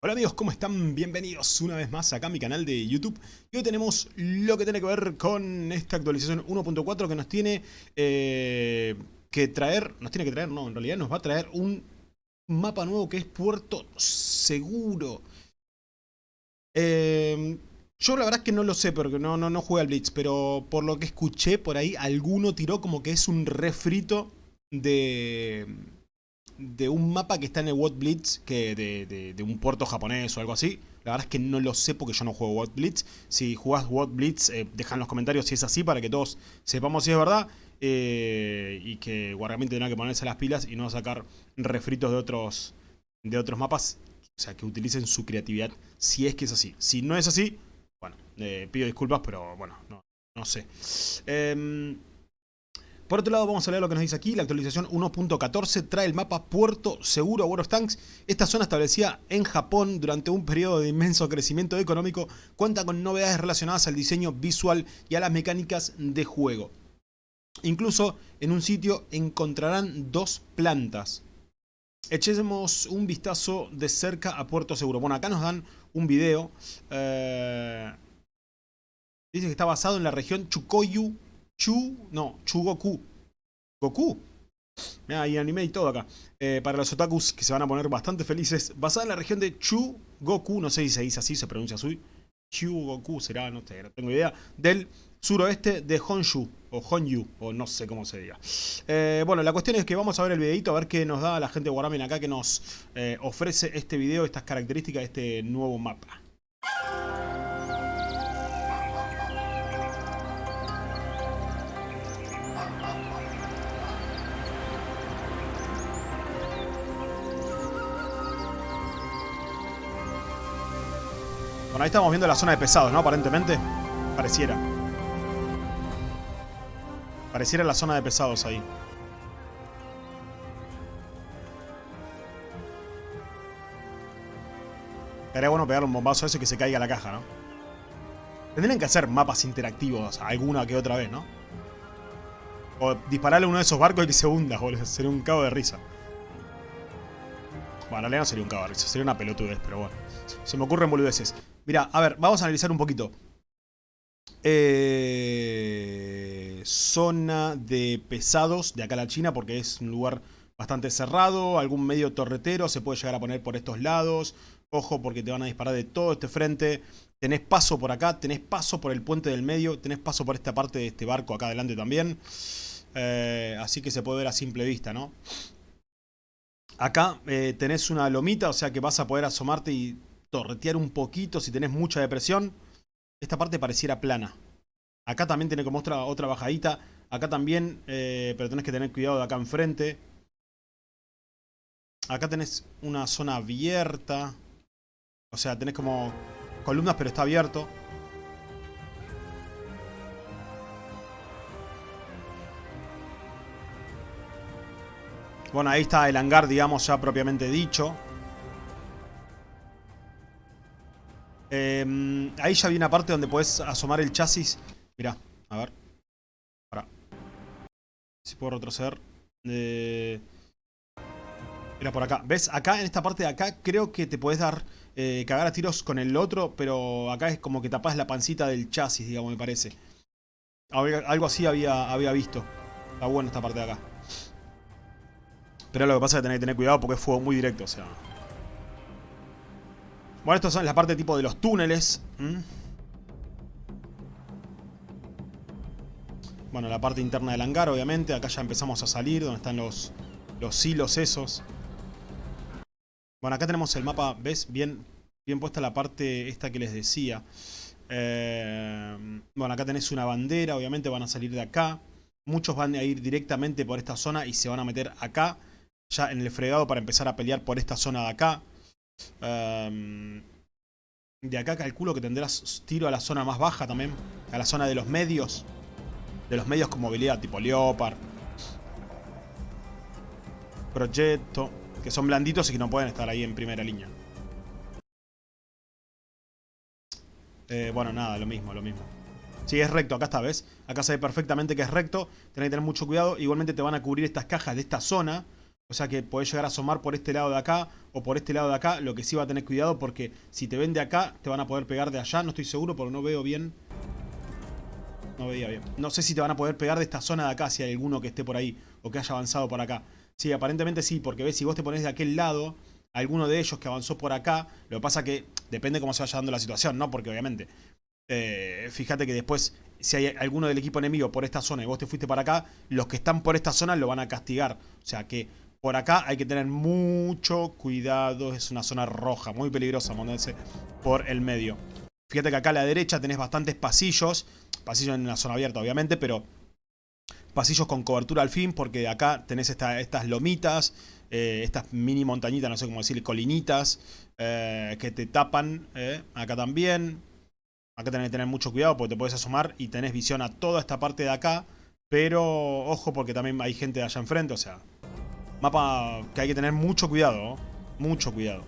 Hola amigos, ¿cómo están? Bienvenidos una vez más acá a mi canal de YouTube. Y hoy tenemos lo que tiene que ver con esta actualización 1.4 que nos tiene eh, que traer, nos tiene que traer, no, en realidad nos va a traer un mapa nuevo que es Puerto Seguro. Eh, yo la verdad es que no lo sé porque no, no, no jugué al Blitz, pero por lo que escuché por ahí, alguno tiró como que es un refrito de de un mapa que está en el What Blitz, que de, un puerto japonés o algo así. La verdad es que no lo sé porque yo no juego What Blitz. Si jugás What Blitz, eh, deja en los comentarios si es así para que todos sepamos si es verdad. Eh, y que Guardiamente tenga que ponerse las pilas y no sacar refritos de otros, de otros mapas. O sea, que utilicen su creatividad si es que es así. Si no es así, bueno, eh, pido disculpas, pero bueno, no, no sé. Eh, por otro lado, vamos a leer lo que nos dice aquí. La actualización 1.14 trae el mapa Puerto Seguro a World of Tanks. Esta zona establecida en Japón durante un periodo de inmenso crecimiento económico cuenta con novedades relacionadas al diseño visual y a las mecánicas de juego. Incluso en un sitio encontrarán dos plantas. Echemos un vistazo de cerca a Puerto Seguro. Bueno, acá nos dan un video. Eh, dice que está basado en la región Chukoyu Chu, no, Chugoku. Goku. Mira, hay anime y todo acá. Eh, para los otakus que se van a poner bastante felices. Basada en la región de Chugoku, no sé si se dice así, se pronuncia así. Chugoku será, no, no tengo idea. Del suroeste de Honshu, o Honyu, o no sé cómo se diga. Eh, bueno, la cuestión es que vamos a ver el videito, a ver qué nos da la gente de Warramen acá que nos eh, ofrece este video, estas características de este nuevo mapa. Ahí estamos viendo la zona de pesados, ¿no? Aparentemente. Pareciera. Pareciera la zona de pesados ahí. Sería bueno pegarle un bombazo a eso y que se caiga la caja, ¿no? Tendrían que hacer mapas interactivos alguna que otra vez, ¿no? O dispararle a uno de esos barcos y que se hunda, boludo. Sería un cabo de risa. Bueno, en realidad no sería un cabo de risa, sería una pelotudez, pero bueno. Se me ocurren boludeces. Mira, a ver, vamos a analizar un poquito. Eh, zona de pesados de acá a la China porque es un lugar bastante cerrado. Algún medio torretero se puede llegar a poner por estos lados. Ojo porque te van a disparar de todo este frente. Tenés paso por acá, tenés paso por el puente del medio, tenés paso por esta parte de este barco acá adelante también. Eh, así que se puede ver a simple vista, ¿no? Acá eh, tenés una lomita, o sea que vas a poder asomarte y torretear un poquito si tenés mucha depresión. Esta parte pareciera plana. Acá también tiene como otra, otra bajadita. Acá también, eh, pero tenés que tener cuidado de acá enfrente. Acá tenés una zona abierta. O sea, tenés como columnas, pero está abierto. Bueno, ahí está el hangar, digamos, ya propiamente dicho. Em, ahí ya viene una parte donde puedes asomar el chasis. Mirá, a ver. Si puedo retroceder. Eh, mira por acá. ¿Ves? Acá, en esta parte de acá, creo que te puedes dar... Eh, cagar a tiros con el otro, pero acá es como que tapás la pancita del chasis, digamos, me parece. Algo así había, había visto. Está bueno esta parte de acá. Pero lo que pasa es que tenés que tener cuidado porque es fuego muy directo, o sea... Bueno, estos son la parte tipo de los túneles. Bueno, la parte interna del hangar, obviamente. Acá ya empezamos a salir, donde están los, los hilos esos. Bueno, acá tenemos el mapa, ¿ves? Bien, bien puesta la parte esta que les decía. Eh, bueno, acá tenés una bandera, obviamente van a salir de acá. Muchos van a ir directamente por esta zona y se van a meter acá. Ya en el fregado para empezar a pelear por esta zona de acá. De acá calculo que tendrás tiro a la zona más baja también. A la zona de los medios. De los medios con movilidad, tipo Leopard. Proyecto. Que son blanditos y que no pueden estar ahí en primera línea. Eh, bueno, nada, lo mismo, lo mismo. Sí, es recto, acá está, ¿ves? Acá se perfectamente que es recto. Tenés que tener mucho cuidado. Igualmente te van a cubrir estas cajas de esta zona O sea que podés llegar a asomar por este lado de acá o por este lado de acá. Lo que sí va a tener cuidado porque si te ven de acá, te van a poder pegar de allá. No estoy seguro porque no veo bien. No veía bien. No sé si te van a poder pegar de esta zona de acá si hay alguno que esté por ahí o que haya avanzado por acá. Sí, aparentemente sí, porque ves, si vos te pones de aquel lado, alguno de ellos que avanzó por acá, lo que pasa que depende cómo se vaya dando la situación, ¿no? Porque obviamente, eh, fíjate que después, si hay alguno del equipo enemigo por esta zona y vos te fuiste para acá, los que están por esta zona lo van a castigar. O sea que por acá hay que tener mucho cuidado. Es una zona roja, muy peligrosa moverse por el medio. Fíjate que acá a la derecha tenés bastantes pasillos. Pasillos en una zona abierta, obviamente, pero pasillos con cobertura al fin, porque acá tenés estas lomitas, eh, estas mini montañitas, no sé cómo decir, colinitas, eh, que te tapan. Eh, acá también. Acá tenés que tener mucho cuidado porque te puedes asomar y tenés visión a toda esta parte de acá. Pero ojo porque también hay gente de allá enfrente, o sea, Mapa que hay que tener mucho cuidado, mucho cuidado.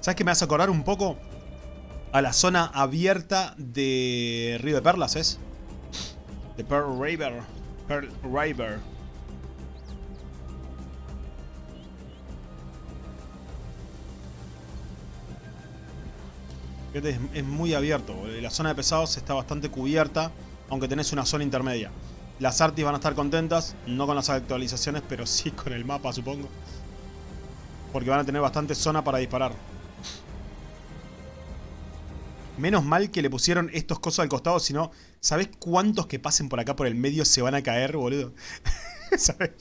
¿Sabes qué me hace acordar un poco? A la zona abierta de Río de Perlas, ¿es? De Pearl River. Pearl River. es muy abierto. La zona de pesados está bastante cubierta aunque tenés una zona intermedia. Las artis van a estar contentas, no con las actualizaciones, pero sí con el mapa, supongo. Porque van a tener bastante zona para disparar. Menos mal que le pusieron estos cosas al costado, si no, ¿sabés cuántos que pasen por acá por el medio se van a caer, boludo? ¿Sabes?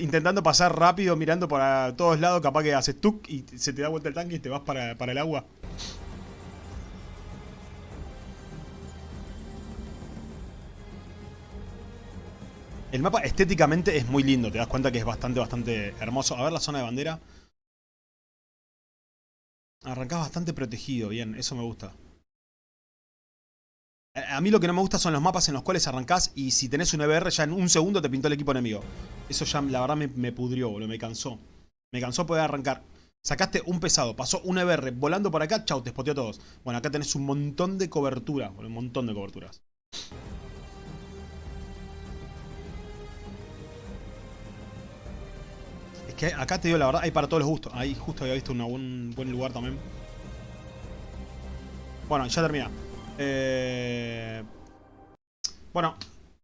intentando pasar rápido, mirando para todos lados, capaz que haces tuk y se te da vuelta el tanque y te vas para, para el agua. El mapa estéticamente es muy lindo, te das cuenta que es bastante, bastante hermoso. A ver la zona de bandera. Arrancás bastante protegido, bien, eso me gusta. A mí lo que no me gusta son los mapas en los cuales arrancás y si tenés un EBR ya en un segundo te pintó el equipo enemigo. Eso ya la verdad me, pudrió, boludo, me cansó. Me cansó poder arrancar. Sacaste un pesado, pasó un EBR volando por acá, chau, te spoteó a todos. Bueno, acá tenés un montón de cobertura, un montón de coberturas. Acá te digo la verdad, hay para todos los gustos. Ahí justo había visto un buen lugar también. Bueno, ya termina. Eh, bueno,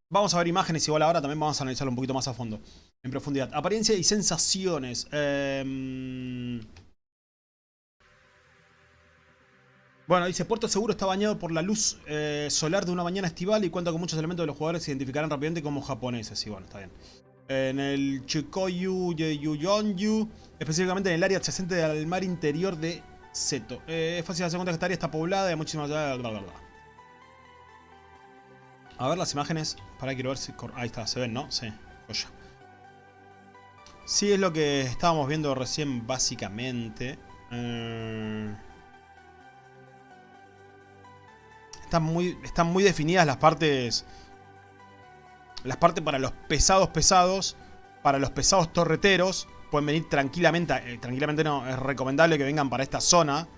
vamos a ver imágenes igual ahora. También vamos a analizarlo un poquito más a fondo. En profundidad. Apariencia y sensaciones. Em, bueno, dice, Puerto Seguro está bañado por la luz eh, solar de una mañana estival y cuenta con muchos elementos de los jugadores se identificarán rápidamente como japoneses. Y bueno, está bien en el Chikoyu Yuyonyu, específicamente en el área adyacente al mar interior de Seto. Eh, es fácil hacer cuenta que esta área está poblada y hay muchísimas... Bla, bla, A ver las imágenes. Para quiero ver si... Ahí está, se ven, ¿no? Sí, joya. Sí, es lo que estábamos viendo recién, básicamente. Eh, están, muy, están muy definidas las partes las partes para los pesados pesados, para los pesados torreteros, pueden venir tranquilamente, eh, tranquilamente no, es recomendable que vengan para esta zona.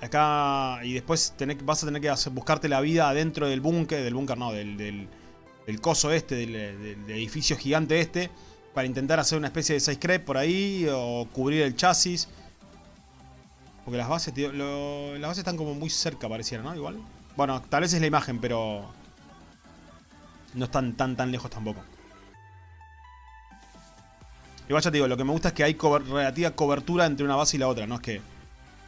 Acá, y después vas a tener que buscarte la vida adentro del búnker, del búnker no, del, del, coso este, del, edificio gigante este, para intentar hacer una especie de side creep por ahí, o cubrir el chasis. Porque las bases, tío, las bases están como muy cerca pareciera, ¿no? Igual. Bueno, tal vez es la imagen, pero no están tan tan lejos tampoco. Igual ya te digo, lo que me gusta es que hay relativa cobertura entre una base y la otra, no es que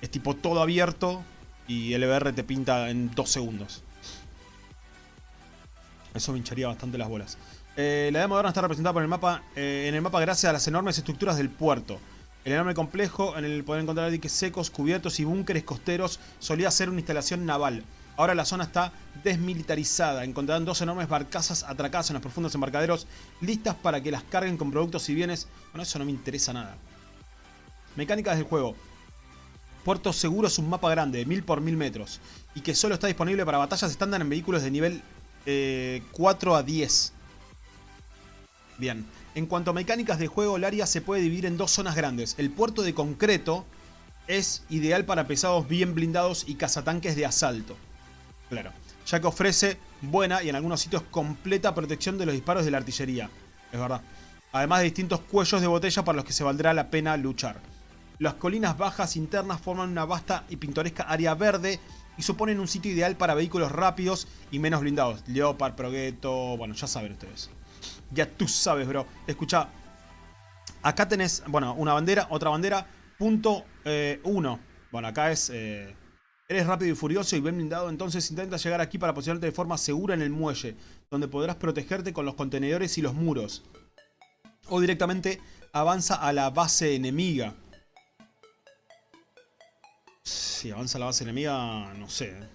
es tipo todo abierto y el EBR te pinta en dos segundos. Eso me hincharía bastante las bolas. Eh, la idea moderna está representada por el mapa, eh, en el mapa gracias a las enormes estructuras del puerto. El enorme complejo en el poder encontrar diques secos, cubiertos y búnkeres costeros solía ser una instalación naval. Ahora la zona está desmilitarizada. Encontrarán dos enormes barcazas atracadas en los profundos embarcaderos, listas para que las carguen con productos y bienes. Bueno, eso no me interesa nada. Mecánicas del juego. Puerto Seguro es un mapa grande, de 1000 por 1000 metros, y que solo está disponible para batallas estándar en vehículos de nivel 4 eh, a 10. Bien, en cuanto a mecánicas de juego, el área se puede dividir en dos zonas grandes. El puerto de concreto es ideal para pesados bien blindados y cazatanques de asalto. Claro. ya que ofrece buena y en algunos sitios completa protección de los disparos de la artillería. Es verdad. Además de distintos cuellos de botella para los que se valdrá la pena luchar. Las colinas bajas internas forman una vasta y pintoresca área verde y suponen un sitio ideal para vehículos rápidos y menos blindados. Leopard, Progetto, bueno, ya saben ustedes. Ya tú sabes, bro. Escucha, acá tenés, bueno, una bandera, otra bandera, punto 1. Eh, bueno, acá es... Eh, eres rápido y furioso y bien blindado, entonces intenta llegar aquí para posicionarte de forma segura en el muelle, donde podrás protegerte con los contenedores y los muros. O directamente avanza a la base enemiga. Si avanza a la base enemiga, no sé. Eh.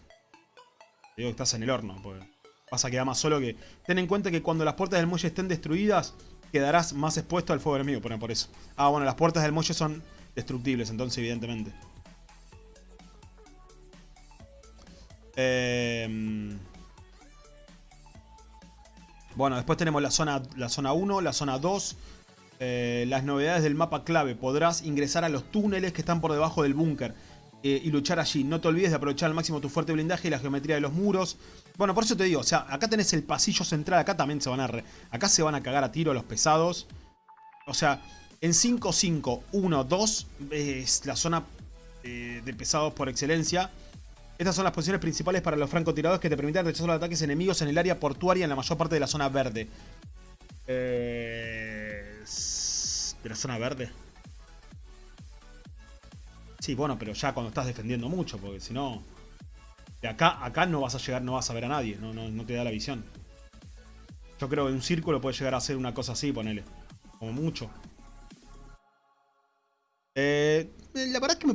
Digo que estás en el horno, pues. Pasa que da más solo que... Ten en cuenta que cuando las puertas del muelle estén destruidas, quedarás más expuesto al fuego enemigo, por eso. Ah, bueno, las puertas del muelle son destructibles, entonces, evidentemente. Em, bueno, después tenemos la zona, la zona 1, la zona 2. Eh, las novedades del mapa clave. Podrás ingresar a los túneles que están por debajo del búnker. Eh, y luchar allí. No te olvides de aprovechar al máximo tu fuerte blindaje y la geometría de los muros. Bueno, por eso te digo, o sea, acá tenés el pasillo central, acá también se van a... acá se van a cagar a tiro los pesados. O sea, en 5, 5, 1, 2 es la zona eh, de pesados por excelencia. Estas son las posiciones principales para los francotiradores que te permiten rechazar los ataques enemigos en el área portuaria en la mayor parte de la zona verde. Eh, ¿De la zona verde? Sí, bueno, pero ya cuando estás defendiendo mucho, porque si no... De acá, acá no vas a llegar, no vas a ver a nadie, no, no, te da la visión. Yo creo que un círculo puede llegar a ser una cosa así, ponele. Como mucho.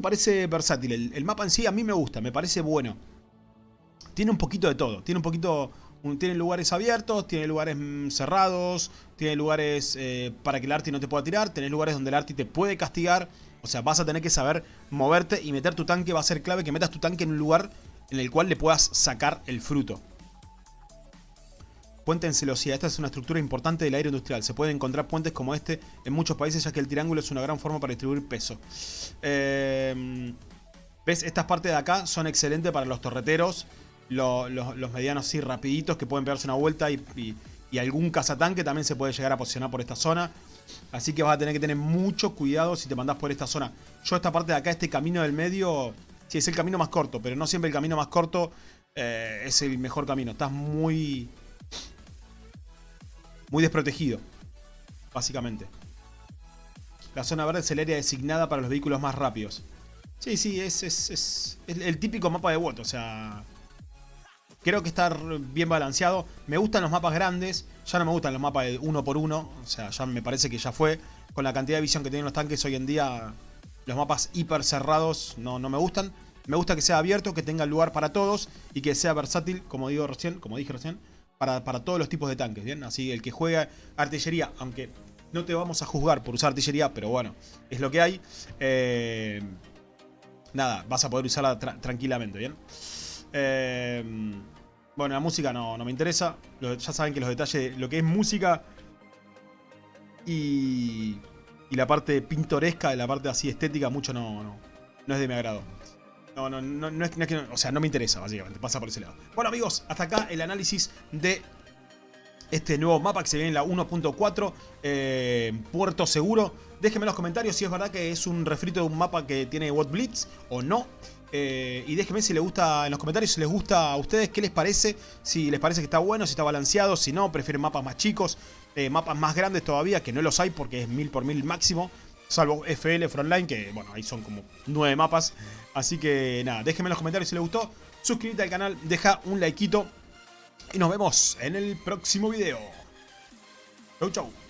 Parece versátil. El, mapa en sí a mí me gusta, me parece bueno. Tiene un poquito de todo. Tiene un poquito... tiene lugares abiertos, tiene lugares mm, cerrados, tiene lugares eh, para que el arti no te pueda tirar, tiene lugares donde el arti te puede castigar. O sea, vas a tener que saber moverte y meter tu tanque. Va a ser clave que metas tu tanque en un lugar en el cual le puedas sacar el fruto. Puente en celosía. Esta es una estructura importante del aire industrial. Se pueden encontrar puentes como este en muchos países ya que el triángulo es una gran forma para distribuir peso. Em, ¿Ves? Estas partes de acá son excelentes para los torreteros. Los, medianos así rapiditos que pueden pegarse una vuelta y, algún cazatanque también se puede llegar a posicionar por esta zona. Así que vas a tener que tener mucho cuidado si te mandás por esta zona. Yo esta parte de acá, este camino del medio, sí es el camino más corto, pero no siempre el camino más corto eh, es el mejor camino. Estás muy muy desprotegido, básicamente. La zona verde es el área designada para los vehículos más rápidos. Sí, sí, es, es, el típico mapa de WOT, o sea... Creo que está bien balanceado. Me gustan los mapas grandes. Ya no me gustan los mapas de uno por uno. O sea, ya me parece que ya fue. Con la cantidad de visión que tienen los tanques hoy en día, los mapas hiper cerrados no, no me gustan. Me gusta que sea abierto, que tenga lugar para todos y que sea versátil, como digo recién, como dije recién, para, todos los tipos de tanques, ¿bien? Así el que juega artillería, aunque no te vamos a juzgar por usar artillería, pero bueno, es lo que hay. Eh, nada, vas a poder usarla tranquilamente, ¿bien? Eh, bueno, la música no, me interesa. ya saben que los detalles, lo que es música y, y la parte pintoresca, la parte así estética, mucho no, no, no es de mi agrado. No, no, no, no, es, que, o sea, no me interesa, básicamente, pasa por ese lado. Bueno, amigos, hasta acá el análisis de este nuevo mapa que se viene en la 1.4, eh, Puerto Seguro. Déjenme en los comentarios si es verdad que es un refrito de un mapa que tiene What Blitz o no. Eh, y déjenme si les gusta en los comentarios si les gusta a ustedes, qué les parece, si les parece que está bueno, si está balanceado, si no, prefieren mapas más chicos, eh, mapas más grandes todavía, que no los hay porque es 1000 por 1000 máximo. Salvo FL Frontline, que bueno, ahí son como nueve mapas. Así que nada, déjenme en los comentarios si les gustó. Suscríbete al canal, deja un likeito. Y nos vemos en el próximo video. Chau, chau.